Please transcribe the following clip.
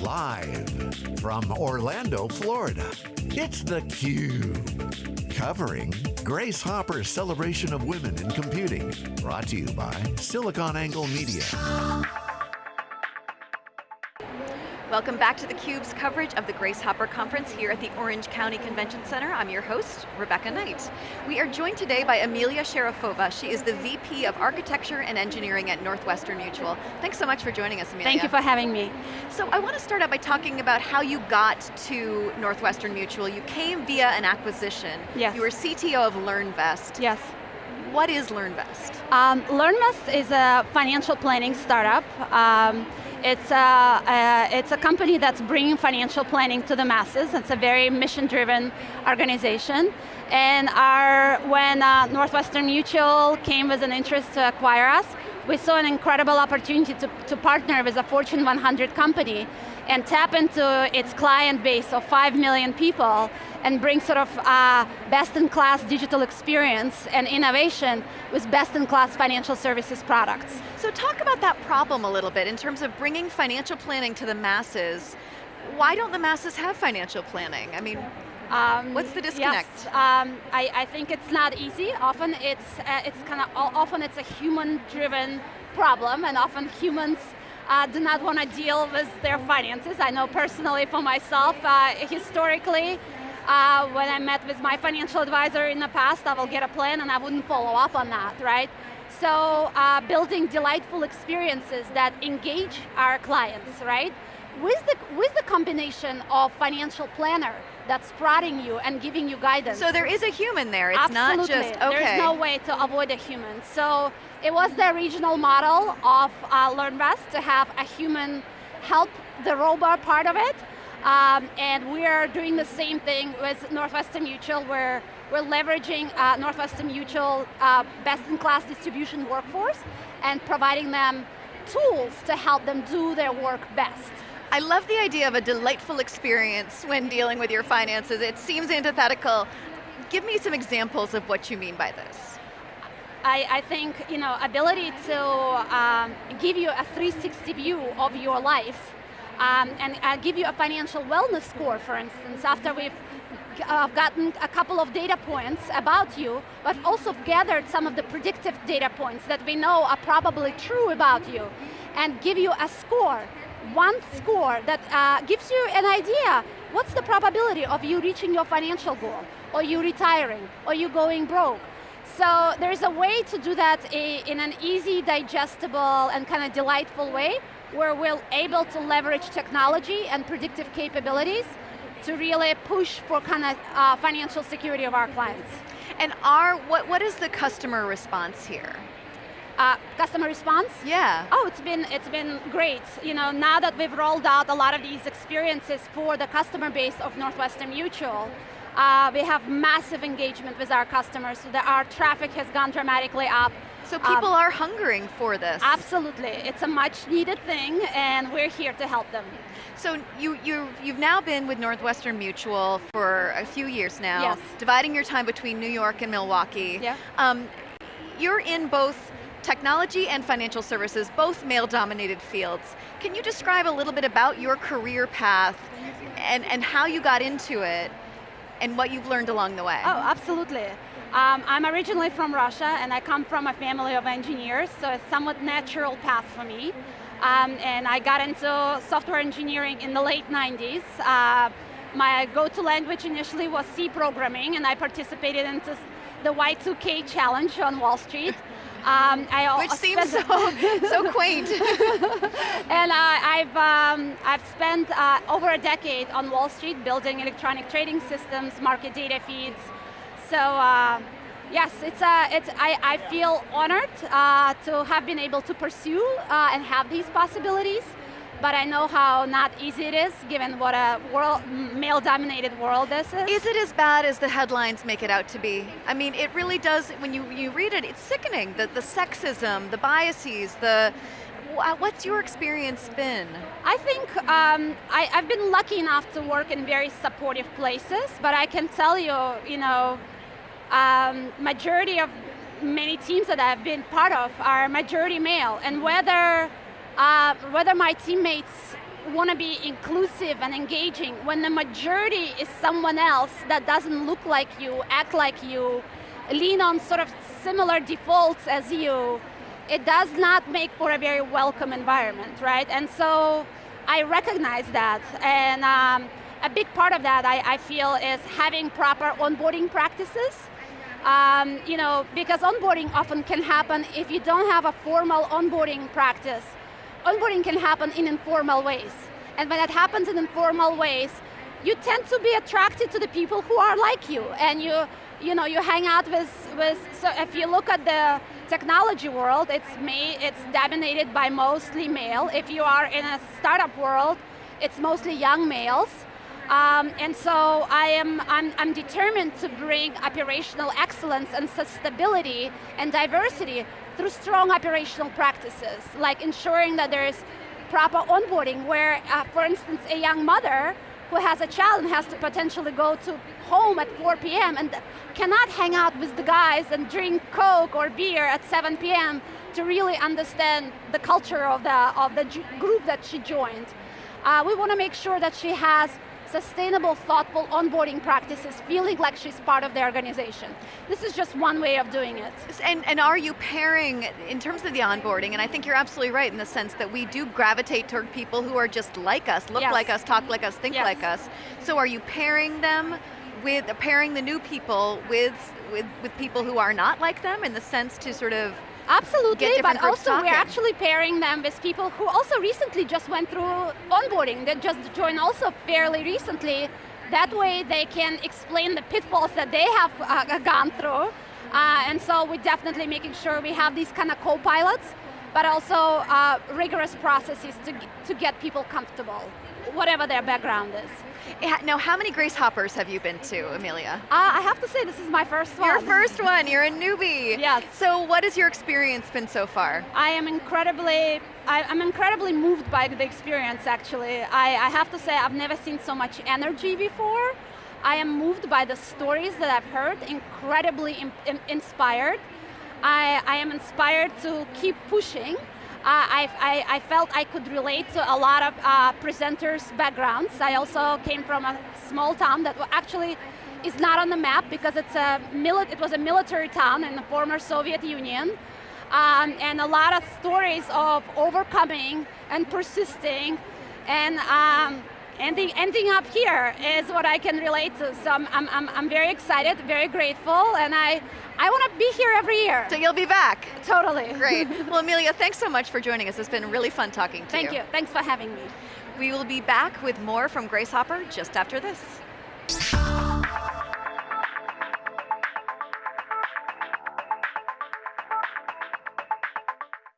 Live from Orlando, Florida, it's theCUBE. Covering Grace Hopper's celebration of women in computing. Brought to you by SiliconANGLE Media. Welcome back to theCUBE's coverage of the Grace Hopper Conference here at the Orange County Convention Center. I'm your host, Rebecca Knight. We are joined today by Amelia Sharafova. She is the VP of Architecture and Engineering at Northwestern Mutual. Thanks so much for joining us, Amelia. Thank you for having me. So I want to start out by talking about how you got to Northwestern Mutual. You came via an acquisition. Yes. You were CTO of LearnVest. Yes. What is LearnVest? Um, LearnVest is a financial planning startup. Um, it's a, a, it's a company that's bringing financial planning to the masses. It's a very mission-driven organization. And our, when uh, Northwestern Mutual came with an interest to acquire us, we saw an incredible opportunity to, to partner with a Fortune 100 company and tap into its client base of 5 million people and bring sort of uh, best-in-class digital experience and innovation with best-in-class financial services products. So talk about that problem a little bit in terms of bringing financial planning to the masses. Why don't the masses have financial planning? I mean, um, What's the disconnect? Yes, um, I, I, think it's not easy. Often it's uh, it's kind of often it's a human-driven problem, and often humans uh, do not want to deal with their finances. I know personally for myself, uh, historically, uh, when I met with my financial advisor in the past, I will get a plan and I wouldn't follow up on that, right? So uh, building delightful experiences that engage our clients, right? With the, with the combination of financial planner that's prodding you and giving you guidance. So there is a human there, it's Absolutely. not just, okay. There's no way to avoid a human. So it was the original model of uh, LearnVest to have a human help the robot part of it, um, and we are doing the same thing with Northwestern Mutual where we're leveraging uh, Northwestern Mutual uh, best-in-class distribution workforce and providing them tools to help them do their work best. I love the idea of a delightful experience when dealing with your finances. It seems antithetical. Give me some examples of what you mean by this. I, I think, you know, ability to um, give you a 360 view of your life um, and uh, give you a financial wellness score, for instance, after we've uh, gotten a couple of data points about you, but also gathered some of the predictive data points that we know are probably true about you, and give you a score, one score that uh, gives you an idea, what's the probability of you reaching your financial goal, or you retiring, or you going broke, so there's a way to do that in an easy, digestible, and kind of delightful way where we're able to leverage technology and predictive capabilities to really push for kind of uh, financial security of our clients. And our, what, what is the customer response here? Uh, customer response? Yeah. Oh, it's been, it's been great. You know, now that we've rolled out a lot of these experiences for the customer base of Northwestern Mutual, uh, we have massive engagement with our customers, so that our traffic has gone dramatically up. So people um, are hungering for this. Absolutely, it's a much needed thing and we're here to help them. So you, you, you've now been with Northwestern Mutual for a few years now, yes. dividing your time between New York and Milwaukee. Yeah. Um, you're in both technology and financial services, both male-dominated fields. Can you describe a little bit about your career path and, and how you got into it and what you've learned along the way? Oh, absolutely. Um, I'm originally from Russia and I come from a family of engineers, so it's somewhat natural path for me. Um, and I got into software engineering in the late 90s. Uh, my go-to language initially was C programming and I participated in the Y2K challenge on Wall Street. Um, Which seems so, so quaint. and uh, I've, um, I've spent uh, over a decade on Wall Street building electronic trading systems, market data feeds, so uh, yes, it's, uh, it's, I, I feel honored uh, to have been able to pursue uh, and have these possibilities, but I know how not easy it is given what a world, male-dominated world this is. Is it as bad as the headlines make it out to be? I mean, it really does, when you, you read it, it's sickening. The, the sexism, the biases, the, what's your experience been? I think um, I, have been lucky enough to work in very supportive places, but I can tell you, you know, um, majority of many teams that I've been part of are majority male, and whether, uh, whether my teammates want to be inclusive and engaging when the majority is someone else that doesn't look like you, act like you, lean on sort of similar defaults as you, it does not make for a very welcome environment, right? And so I recognize that, and um, a big part of that I, I, feel is having proper onboarding practices. Um, you know, because onboarding often can happen if you don't have a formal onboarding practice onboarding can happen in informal ways. And when that happens in informal ways, you tend to be attracted to the people who are like you. And you you know you hang out with with so if you look at the technology world it's made it's dominated by mostly male. If you are in a startup world it's mostly young males um, and so I am I'm, I'm determined to bring operational excellence and sustainability and diversity through strong operational practices, like ensuring that there is proper onboarding where, uh, for instance, a young mother who has a child and has to potentially go to home at 4 p.m. and cannot hang out with the guys and drink Coke or beer at 7 p.m. to really understand the culture of the, of the group that she joined. Uh, we want to make sure that she has sustainable, thoughtful onboarding practices, feeling like she's part of the organization. This is just one way of doing it. And, and are you pairing, in terms of the onboarding, and I think you're absolutely right in the sense that we do gravitate toward people who are just like us, look yes. like us, talk like us, think yes. like us. So are you pairing them with, pairing the new people with, with, with people who are not like them in the sense to sort of Absolutely, but also talking. we're actually pairing them with people who also recently just went through onboarding, that just joined also fairly recently. That way they can explain the pitfalls that they have uh, gone through. Uh, and so we're definitely making sure we have these kind of co-pilots, but also uh, rigorous processes to, to get people comfortable, whatever their background is. Now, how many Grace Hoppers have you been to, Amelia? Uh, I have to say, this is my first one. Your first one, you're a newbie. Yes. So what has your experience been so far? I am incredibly, I, am incredibly moved by the experience, actually. I, I have to say, I've never seen so much energy before. I am moved by the stories that I've heard, incredibly in, in, inspired. I, I am inspired to keep pushing. I, I, I, felt I could relate to a lot of uh, presenters' backgrounds. I also came from a small town that actually is not on the map because it's a it was a military town in the former Soviet Union. Um, and a lot of stories of overcoming and persisting and um, ending, ending up here is what I can relate to. So I'm, I'm, I'm very excited, very grateful, and I, I want to be here every year. So you'll be back? Totally. Great. Well, Amelia, thanks so much for joining us. It's been really fun talking to Thank you. Thank you. Thanks for having me. We will be back with more from Grace Hopper just after this.